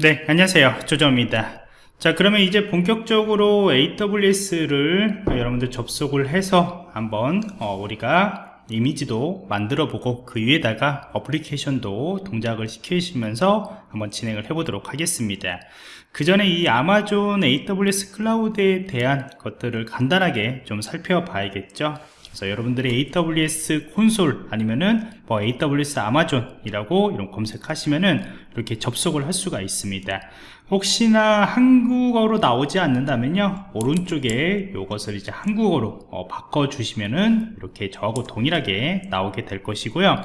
네 안녕하세요. 조정입니다. 자 그러면 이제 본격적으로 AWS를 여러분들 접속을 해서 한번 어, 우리가 이미지도 만들어 보고 그 위에다가 어플리케이션도 동작을 시키시면서 한번 진행을 해 보도록 하겠습니다. 그 전에 이 아마존 AWS 클라우드에 대한 것들을 간단하게 좀 살펴봐야겠죠 그래서 여러분들이 AWS 콘솔 아니면은 뭐 AWS 아마존이라고 이런 검색하시면은 이렇게 접속을 할 수가 있습니다. 혹시나 한국어로 나오지 않는다면요 오른쪽에 이것을 이제 한국어로 어, 바꿔 주시면은 이렇게 저하고 동일하게 나오게 될 것이고요.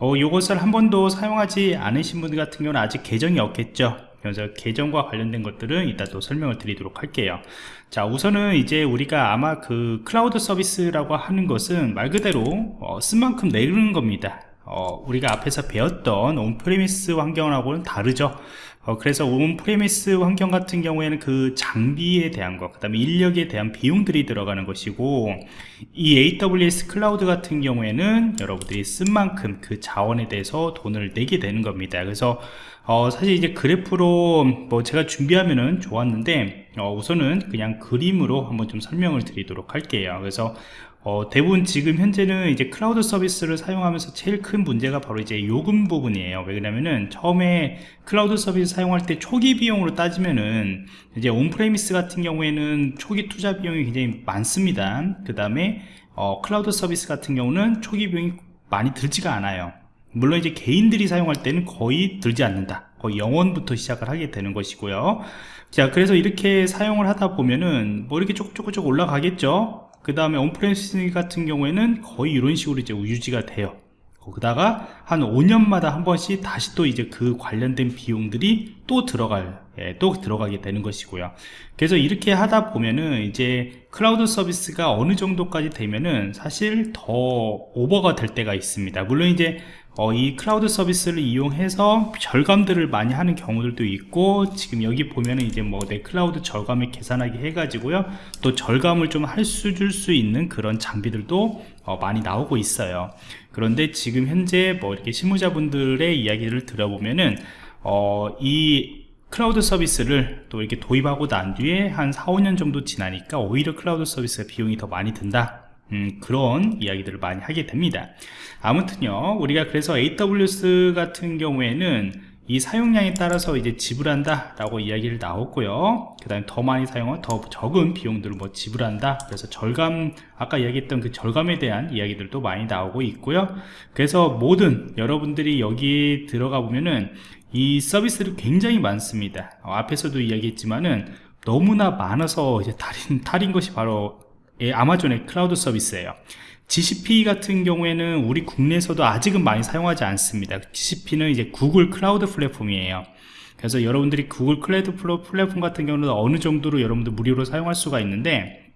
어, 이것을 한 번도 사용하지 않으신 분들 같은 경우는 아직 계정이 없겠죠 그래서 계정과 관련된 것들은 이따 또 설명을 드리도록 할게요. 자 우선은 이제 우리가 아마 그 클라우드 서비스라고 하는 것은 말 그대로 어, 쓴 만큼 내는 겁니다. 어, 우리가 앞에서 배웠던 온프리미스 환경하고는 다르죠. 어, 그래서 on-premise 환경 같은 경우에는 그 장비에 대한 것, 그 다음에 인력에 대한 비용들이 들어가는 것이고 이 AWS 클라우드 같은 경우에는 여러분들이 쓴 만큼 그 자원에 대해서 돈을 내게 되는 겁니다. 그래서 어, 사실 이제 그래프로 뭐 제가 준비하면은 좋았는데 어, 우선은 그냥 그림으로 한번 좀 설명을 드리도록 할게요. 그래서 어, 대부분 지금 현재는 이제 클라우드 서비스를 사용하면서 제일 큰 문제가 바로 이제 요금 부분이에요. 왜 그러냐면은 처음에 클라우드 서비스 사용할 때 초기 비용으로 따지면은 이제 on-premise 같은 경우에는 초기 투자 비용이 굉장히 많습니다. 그 다음에 어, 클라우드 서비스 같은 경우는 초기 비용이 많이 들지가 않아요 물론 이제 개인들이 사용할 때는 거의 들지 않는다. 거의 영원부터 시작을 하게 되는 것이고요. 자 그래서 이렇게 사용을 하다 보면은 뭐 이렇게 조금조금 올라가겠죠? 그 다음에 on-premise 같은 경우에는 거의 이런 식으로 이제 유지가 돼요. 거기다가 한 5년마다 한 번씩 다시 또 이제 그 관련된 비용들이 또 들어갈 예, 또 들어가게 되는 것이고요. 그래서 이렇게 하다 보면은 이제 클라우드 서비스가 어느 정도까지 되면은 사실 더 오버가 될 때가 있습니다. 물론 이제 어, 이 클라우드 서비스를 이용해서 절감들을 많이 하는 경우들도 있고 지금 여기 보면은 이제 뭐 내 클라우드 절감을 계산하기 해가지고요. 또 절감을 좀 할 수 줄 수 있는 그런 장비들도 어, 많이 나오고 있어요. 그런데 지금 현재 뭐 이렇게 실무자분들의 이야기를 들어보면은 어, 이 클라우드 서비스를 또 이렇게 도입하고 난 뒤에 한 4, 5년 정도 지나니까 오히려 클라우드 서비스가 비용이 더 많이 든다. 음, 그런 이야기들을 많이 하게 됩니다. 아무튼요 우리가 그래서 AWS 같은 경우에는 이 사용량에 따라서 이제 지불한다 라고 이야기를 나왔고요. 그 다음에 더 많이 사용하면 더 적은 비용들을 뭐 지불한다. 그래서 절감 아까 이야기했던 그 절감에 대한 이야기들도 많이 나오고 있고요. 그래서 모든 여러분들이 여기 들어가 보면은 이 서비스를 굉장히 많습니다. 어, 앞에서도 이야기했지만은 너무나 많아서 이제 탈인, 탈인 것이 바로 예, 아마존의 클라우드 서비스예요. GCP 같은 경우에는 우리 국내에서도 아직은 많이 사용하지 않습니다. GCP는 이제 구글 클라우드 플랫폼이에요. 그래서 여러분들이 구글 클라우드 플랫폼 같은 경우는 어느 정도로 여러분들 무료로 사용할 수가 있는데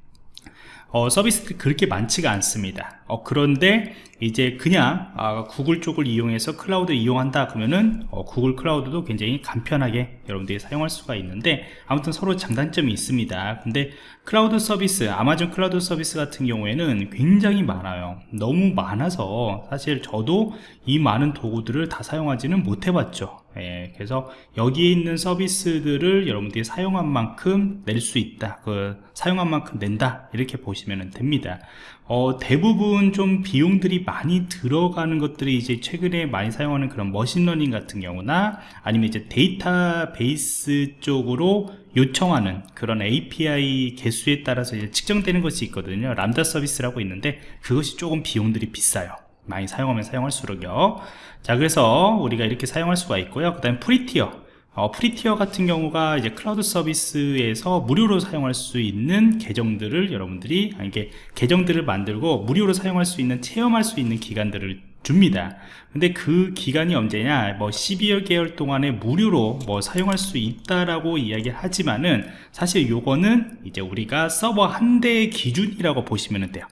어, 서비스들이 그렇게 많지가 않습니다. 어, 그런데 이제 그냥 아, 구글 쪽을 이용해서 클라우드 이용한다 그러면은 어, 구글 클라우드도 굉장히 간편하게 여러분들이 사용할 수가 있는데 아무튼 서로 장단점이 있습니다. 근데 클라우드 서비스 아마존 클라우드 서비스 같은 경우에는 굉장히 많아요. 너무 많아서 사실 저도 이 많은 도구들을 다 사용하지는 못해 봤죠. 예, 그래서 여기에 있는 서비스들을 여러분들이 사용한 만큼 낼 수 있다. 그 사용한 만큼 낸다. 이렇게 보시면 됩니다 어, 대부분 좀 비용들이 많이 들어가는 것들이 이제 최근에 많이 사용하는 그런 머신러닝 같은 경우나 아니면 이제 데이터베이스 쪽으로 요청하는 그런 API 개수에 따라서 이제 측정되는 것이 있거든요. 람다 서비스라고 있는데 그것이 조금 비용들이 비싸요. 많이 사용하면 사용할수록요. 자 그래서 우리가 이렇게 사용할 수가 있고요. 그 다음에 free tier 어, free tier 같은 경우가 이제 클라우드 서비스에서 무료로 사용할 수 있는 계정들을 여러분들이 이게 계정들을 만들고 무료로 사용할 수 있는 체험할 수 있는 기간들을 줍니다. 근데 그 기간이 언제냐? 뭐 12여 개월 동안에 무료로 뭐 사용할 수 있다라고 이야기를 하지만은 사실 요거는 이제 우리가 서버 한 대의 기준이라고 보시면 돼요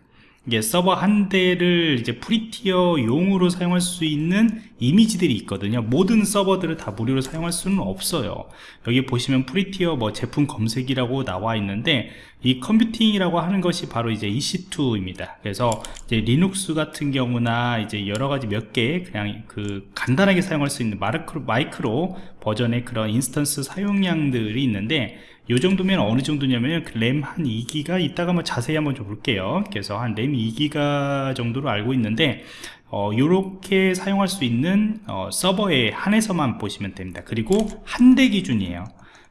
이게 서버 한 대를 이제 free tier 용으로 사용할 수 있는 이미지들이 있거든요. 모든 서버들을 다 무료로 사용할 수는 없어요. 여기 보시면 free tier 뭐 제품 검색이라고 나와 있는데 이 컴퓨팅이라고 하는 것이 바로 이제 EC2입니다. 그래서 이제 리눅스 같은 경우나 이제 여러 가지 몇개 그냥 그 간단하게 사용할 수 있는 마이크로, 마이크로 버전의 그런 instance 사용량들이 있는데 요 정도면 어느 정도냐면 램 한 2기가 이따가 뭐 자세히 한번 좀 볼게요. 그래서 한 램 2기가 정도로 알고 있는데 어, 요렇게 사용할 수 있는 어, 서버에 한해서만 보시면 됩니다. 그리고 한 대 기준이에요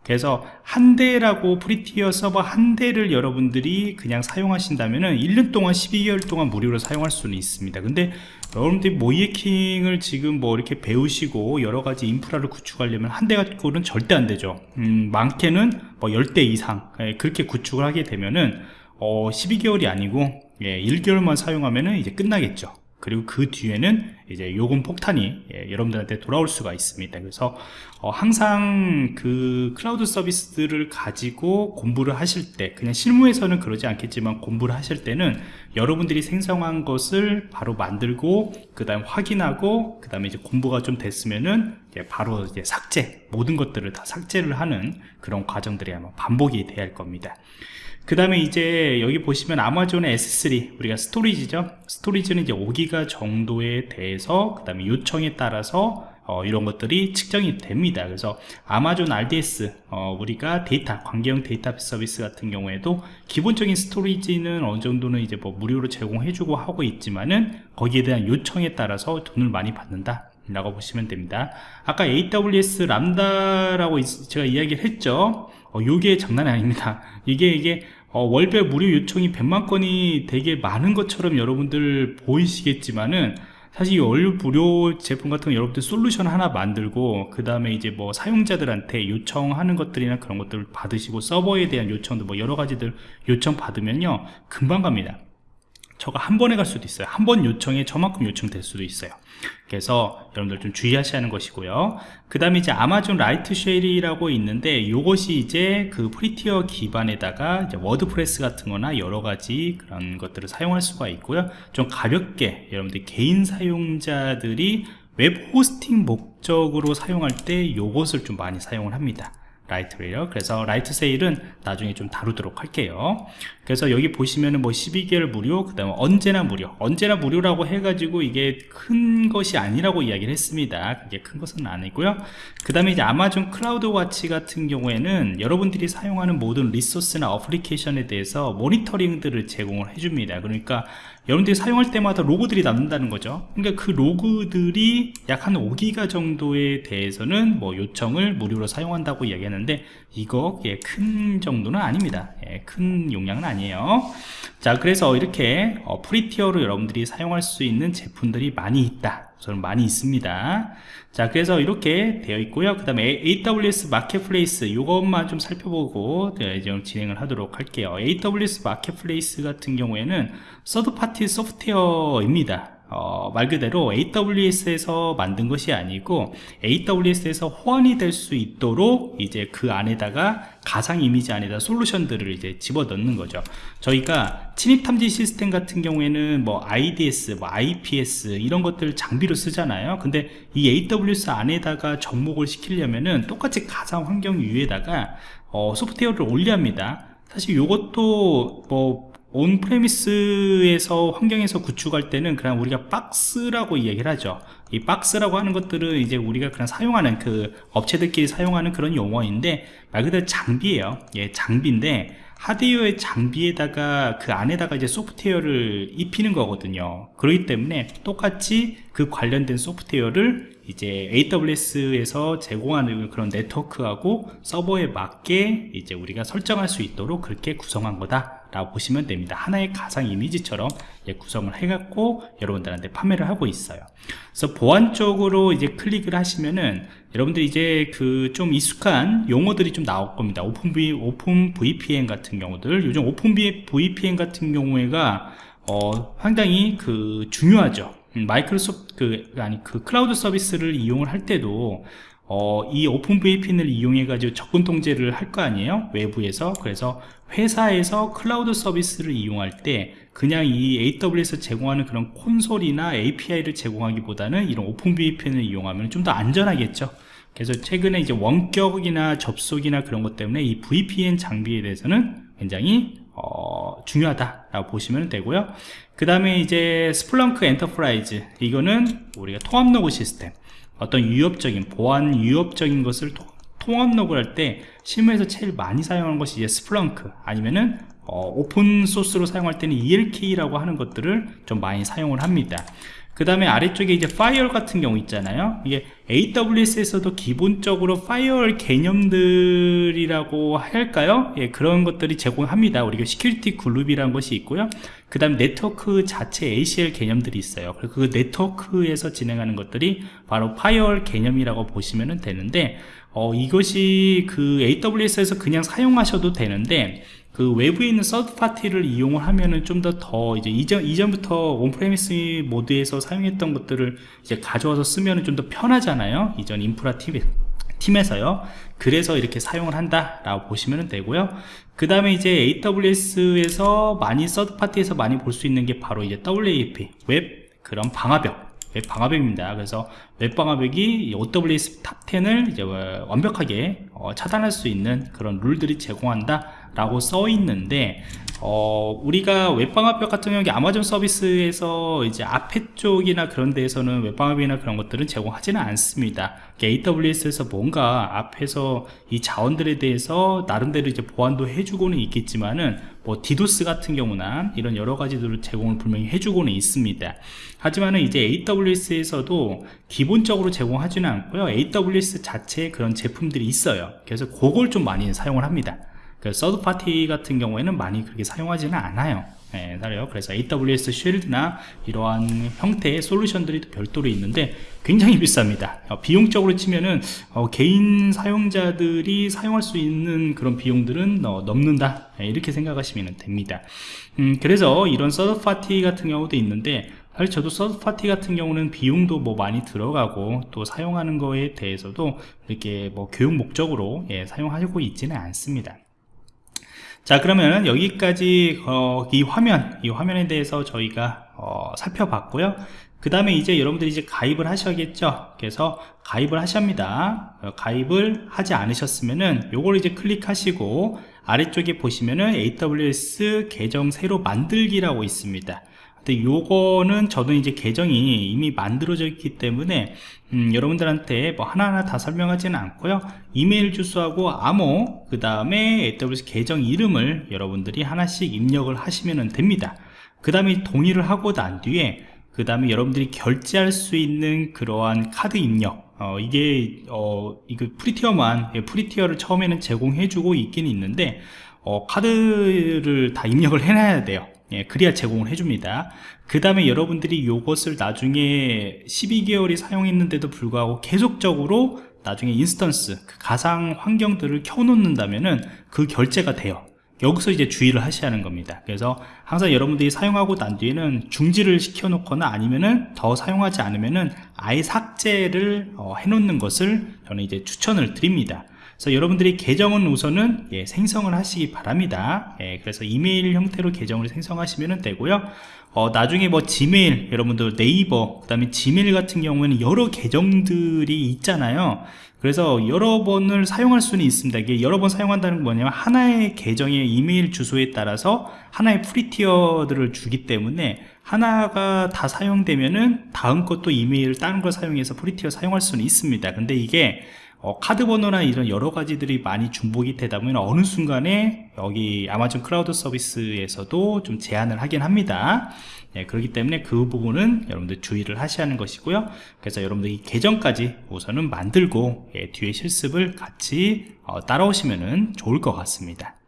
그래서 한 대라고 free tier 서버 한 대를 여러분들이 그냥 사용하신다면 은 1년 동안 12개월 동안 무료로 사용할 수는 있습니다. 근데 여러분들이 모의해킹을 지금 뭐 이렇게 배우시고 여러가지 인프라를 구축하려면 한 대 갖고는 절대 안 되죠. 음, 많게는 뭐 10대 이상 예, 그렇게 구축을 하게 되면은 어, 12개월이 아니고 예, 1개월만 사용하면은 이제 끝나겠죠 그리고 그 뒤에는 이제 요금 폭탄이 예, 여러분들한테 돌아올 수가 있습니다. 그래서 어, 항상 그 클라우드 서비스들을 가지고 공부를 하실 때 그냥 실무에서는 그러지 않겠지만 공부를 하실 때는 여러분들이 생성한 것을 바로 만들고 그 다음 확인하고 그 다음에 이제 공부가 좀 됐으면은 이제 바로 이제 삭제 모든 것들을 다 삭제를 하는 그런 과정들이 아마 반복이 돼야 할 겁니다 그 다음에 이제 여기 보시면 아마존의 S3 우리가 storage죠? storage는 이제 5기가 정도에 대해서 그 다음에 요청에 따라서 어, 이런 것들이 측정이 됩니다. 그래서 아마존 RDS 어, 우리가 데이터 관계형 데이터 서비스 같은 경우에도 기본적인 storage는 어느 정도는 이제 뭐 무료로 제공해주고 하고 있지만은 거기에 대한 요청에 따라서 돈을 많이 받는다 라고 보시면 됩니다. 아까 AWS Lambda라고 제가 이야기를 했죠 어, 요게 장난이 아닙니다. 이게 이게 어, 월별 무료 요청이 100만 건이 되게 많은 것처럼 여러분들 보이시겠지만은 사실 이 월 무료 제품 같은 거 여러분들 솔루션 하나 만들고 그 다음에 이제 뭐 사용자들한테 요청하는 것들이나 그런 것들을 받으시고 서버에 대한 요청도 뭐 여러 가지들 요청 받으면요. 금방 갑니다 저거 한 번에 갈 수도 있어요. 한 번 요청에 저만큼 요청될 수도 있어요. 그래서 여러분들 좀 주의하셔야 하는 것이고요. 그 다음에 이제 아마존 Lightsail이라고 있는데 이것이 이제 그 Free Tier 기반에다가 이제 WordPress 같은 거나 여러 가지 그런 것들을 사용할 수가 있고요. 좀 가볍게 여러분들 개인 사용자들이 웹 호스팅 목적으로 사용할 때 이것을 좀 많이 사용을 합니다 Lightsail 그래서 Lightsail은 나중에 좀 다루도록 할게요. 그래서 여기 보시면은 뭐 12개월 무료 그 다음에 언제나 무료. 언제나 무료라고 해가지고 이게 큰 것이 아니라고 이야기를 했습니다. 그게 큰 것은 아니고요. 그 다음에 이제 아마존 CloudWatch 같은 경우에는 여러분들이 사용하는 모든 resource나 어플리케이션에 대해서 모니터링들을 제공을 해줍니다. 그러니까 여러분들이 사용할 때마다 로그들이 남는다는 거죠. 그러니까 그 로그들이 약 한 5기가 정도에 대해서는 뭐 요청을 무료로 사용한다고 이야기하는 데 이거 예, 큰 정도는 아닙니다. 예, 큰 용량은 아니에요. 자 그래서 이렇게 어, Free Tier로 여러분들이 사용할 수 있는 제품들이 많이 있다. 저는 많이 있습니다. 자 그래서 이렇게 되어 있고요. 그 다음에 AWS Marketplace 이것만 좀 살펴보고 네, 이제 진행을 하도록 할게요. AWS Marketplace 같은 경우에는 서드파티 소프트웨어입니다 어, 말 그대로 AWS에서 만든 것이 아니고 AWS에서 호환이 될 수 있도록 이제 그 안에다가 가상 이미지 안에다 솔루션들을 이제 집어 넣는 거죠. 저희가 침입 탐지 시스템 같은 경우에는 뭐 IDS, 뭐 IPS 이런 것들 장비로 쓰잖아요. 근데 이 AWS 안에다가 접목을 시키려면은 똑같이 가상 환경 위에다가 어, 소프트웨어를 올려 합니다. 사실 이것도 뭐 온프레미스에서 환경에서 구축할 때는 그냥 우리가 박스라고 이야기를 하죠. 이 박스라고 하는 것들은 이제 우리가 그냥 사용하는 그 업체들끼리 사용하는 그런 용어인데 말 그대로 장비예요. 예, 장비인데 하드웨어의 장비에다가 그 안에다가 이제 소프트웨어를 입히는 거거든요. 그렇기 때문에 똑같이 그 관련된 소프트웨어를 이제 AWS에서 제공하는 그런 네트워크하고 서버에 맞게 이제 우리가 설정할 수 있도록 그렇게 구성한 거다 라고 보시면 됩니다. 하나의 가상 이미지처럼 구성을 해갖고 여러분들한테 판매를 하고 있어요. 그래서 보안 쪽으로 이제 클릭을 하시면은 여러분들 이제 그 좀 익숙한 용어들이 좀 나올 겁니다. Open, V, OpenVPN 같은 경우들. 요즘 OpenVPN 같은 경우에가 어, 상당히 그 중요하죠. 음, 마이크로소프트 그 아니 그 클라우드 서비스를 이용을 할 때도 어, 이 OpenVPN을 이용해 가지고 접근 통제를 할 거 아니에요? 외부에서. 그래서 회사에서 클라우드 서비스를 이용할 때 그냥 이 AWS 제공하는 그런 콘솔이나 API를 제공하기보다는 이런 OpenVPN을 이용하면 좀 더 안전하겠죠. 그래서 최근에 이제 원격이나 접속이나 그런 것 때문에 이 VPN 장비에 대해서는 굉장히 어, 중요하다라고 보시면 되고요. 그 다음에 이제 Splunk Enterprise. 이거는 우리가 통합 로그 시스템 어떤 위협적인 보안 위협적인 것을 통- 통합 로그를 할때 실무에서 제일 많이 사용하는 것이 이제 Splunk 아니면은 어, 오픈 소스로 사용할 때는 ELK라고 하는 것들을 좀 많이 사용을 합니다 그 다음에 아래쪽에 이제 firewall 같은 경우 있잖아요. 이게 AWS에서도 기본적으로 firewall 개념들이라고 할까요? 예, 그런 것들이 제공합니다. 우리가 Security Group이라는 것이 있고요. 그 다음 네트워크 자체 ACL 개념들이 있어요. 그리고 그 네트워크에서 진행하는 것들이 바로 firewall 개념이라고 보시면 되는데 어, 이것이 그 AWS에서 그냥 사용하셔도 되는데 그 외부에 있는 서드 파티를 이용을 하면은 좀더더 이제 이전 이전부터 on-premise 모드에서 사용했던 것들을 이제 가져와서 쓰면은 좀 더 편하잖아요. 이전 인프라 팀 팀에서요. 그래서 이렇게 사용을 한다 라고 보시면 되고요. 그 다음에 이제 AWS에서 많이 서드 파티에서 많이 볼 수 있는 게 바로 이제 WAF 웹 그런 방화벽 웹 방화벽입니다. 그래서 웹 방화벽이 OWS 탑10을 이제 완벽하게 어, 차단할 수 있는 그런 룰들이 제공한다 라고 써 있는데 어, 우리가 웹방화벽 같은 경우에 아마존 서비스에서 이제 앞에 쪽이나 그런 데에서는 웹방화벽이나 그런 것들은 제공하지는 않습니다. AWS에서 뭔가 앞에서 이 자원들에 대해서 나름대로 이제 보안도 해주고는 있겠지만은 뭐 디도스 같은 경우나 이런 여러 가지들을 제공을 분명히 해주고는 있습니다. 하지만은 이제 AWS에서도 기본적으로 제공하지는 않고요. AWS 자체에 그런 제품들이 있어요. 그래서 그걸 좀 많이 사용을 합니다. 그 서드 파티 같은 경우에는 많이 그렇게 사용하지는 않아요. 예, 그래서 AWS 쉴드나 이러한 형태의 솔루션들이 또 별도로 있는데 굉장히 비쌉니다. 어, 비용적으로 치면은 어, 개인 사용자들이 사용할 수 있는 그런 비용들은 어, 넘는다 예, 이렇게 생각하시면 됩니다. 음, 그래서 이런 third party 같은 경우도 있는데 사실 저도 third party 같은 경우는 비용도 뭐 많이 들어가고 또 사용하는 거에 대해서도 이렇게 뭐 교육 목적으로 예, 사용하고 있지는 않습니다. 자 그러면 여기까지 어, 이 화면 이 화면에 대해서 저희가 어, 살펴봤고요. 그 다음에 이제 여러분들이 이제 가입을 하셔야겠죠? 그래서 가입을 하셔합니다. 어, 가입을 하지 않으셨으면은 요걸 이제 클릭하시고 아래쪽에 보시면은 AWS 계정 새로 만들기라고 있습니다 근데 요거는 저는 이제 계정이 이미 만들어져 있기 때문에 음, 여러분들한테 뭐 하나하나 다 설명하지는 않고요. 이메일 주소하고 암호 그 다음에 AWS 계정 이름을 여러분들이 하나씩 입력을 하시면 됩니다. 그 다음에 동의를 하고 난 뒤에 그 다음에 여러분들이 결제할 수 있는 그러한 카드 입력. 어, 이게 어, 이거 Free Tier만 예, Free Tier를 처음에는 제공해주고 있긴 있는데 어, 카드를 다 입력을 해놔야 돼요 예, 그래야 제공을 해줍니다. 그 다음에 여러분들이 이것을 나중에 12개월이 사용했는데도 불구하고 계속적으로 나중에 instance 그 가상 환경들을 켜놓는다면은 그 결제가 돼요. 여기서 이제 주의를 하셔야 하는 겁니다. 그래서 항상 여러분들이 사용하고 난 뒤에는 중지를 시켜 놓거나 아니면은 더 사용하지 않으면은 아예 삭제를 어, 해 놓는 것을 저는 이제 추천을 드립니다 그래서 여러분들이 계정은 우선은 예, 생성을 하시기 바랍니다. 예, 그래서 이메일 형태로 계정을 생성하시면 되고요. 어, 나중에 뭐 Gmail 여러분들 네이버 그 다음에 Gmail 같은 경우에는 여러 계정들이 있잖아요. 그래서 여러 번을 사용할 수는 있습니다. 이게 여러 번 사용한다는 건 뭐냐면 하나의 계정의 이메일 주소에 따라서 하나의 free tier들을 주기 때문에 하나가 다 사용되면은 다음 것도 이메일 다른 걸 사용해서 free tier 사용할 수는 있습니다. 근데 이게 어, 카드 번호나 이런 여러 가지들이 많이 중복이 되다 보면 어느 순간에 여기 아마존 클라우드 서비스에서도 좀 제한을 하긴 합니다. 예, 그렇기 때문에 그 부분은 여러분들 주의를 하셔야 하는 것이고요. 그래서 여러분들 이 계정까지 우선은 만들고 예, 뒤에 실습을 같이 어, 따라오시면 좋을 것 같습니다